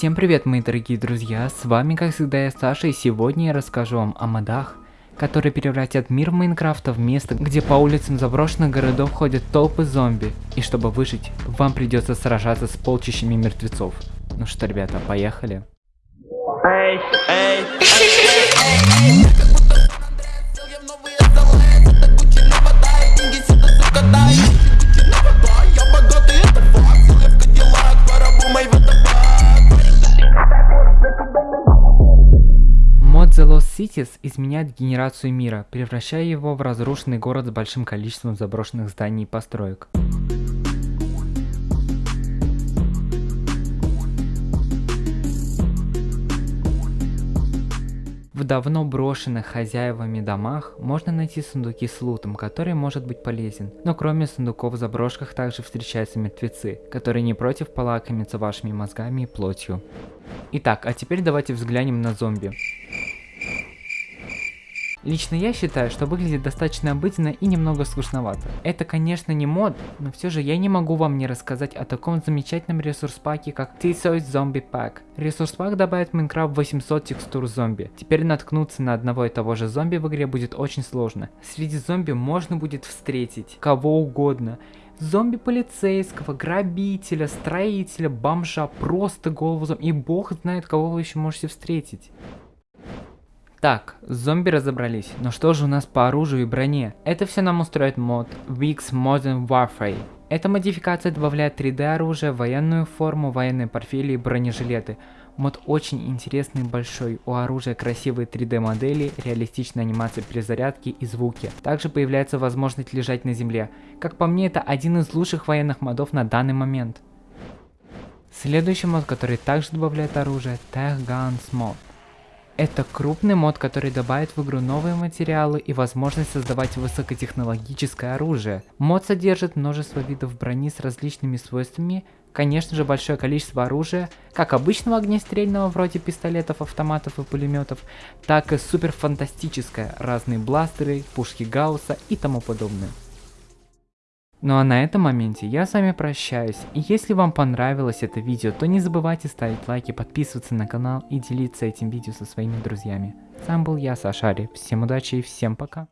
Всем привет, мои дорогие друзья, с вами как всегда я Саша, и сегодня я расскажу вам о модах, которые превратят мир Майнкрафта в место, где по улицам заброшенных городов ходят толпы зомби, и чтобы выжить, вам придется сражаться с полчищами мертвецов. Ну что, ребята, поехали. Эй, эй, эй, эй. The Lost Cities изменяет генерацию мира, превращая его в разрушенный город с большим количеством заброшенных зданий и построек. В давно брошенных хозяевами домах можно найти сундуки с лутом, который может быть полезен. Но кроме сундуков в заброшках также встречаются мертвецы, которые не против полакомиться вашими мозгами и плотью. Итак, а теперь давайте взглянем на зомби. Лично я считаю, что выглядит достаточно обыденно и немного скучновато. Это конечно не мод, но все же я не могу вам не рассказать о таком замечательном ресурс-паке, как T-Soy Zombie Pack. Ресурс-пак добавит в Minecraft 800 текстур зомби. Теперь наткнуться на одного и того же зомби в игре будет очень сложно. Среди зомби можно будет встретить кого угодно. Зомби полицейского, грабителя, строителя, бомжа, просто голову зомби. И бог знает, кого вы еще можете встретить. Так, с зомби разобрались, но что же у нас по оружию и броне? Это все нам устроит мод Wix Modern Warfare. Эта модификация добавляет 3D оружие, военную форму, военные портфели и бронежилеты. Мод очень интересный и большой, у оружия красивые 3D модели, реалистичная анимация перезарядки и звуки. Также появляется возможность лежать на земле. Как по мне, это один из лучших военных модов на данный момент. Следующий мод, который также добавляет оружие, Tech Guns Mod. Это крупный мод, который добавит в игру новые материалы и возможность создавать высокотехнологическое оружие. Мод содержит множество видов брони с различными свойствами, конечно же большое количество оружия, как обычного огнестрельного вроде пистолетов, автоматов и пулеметов, так и супер фантастическое, разные бластеры, пушки Гаусса и тому подобное. Ну а на этом моменте я с вами прощаюсь, и если вам понравилось это видео, то не забывайте ставить лайки, подписываться на канал и делиться этим видео со своими друзьями. Сам был я, Сашари, всем удачи и всем пока.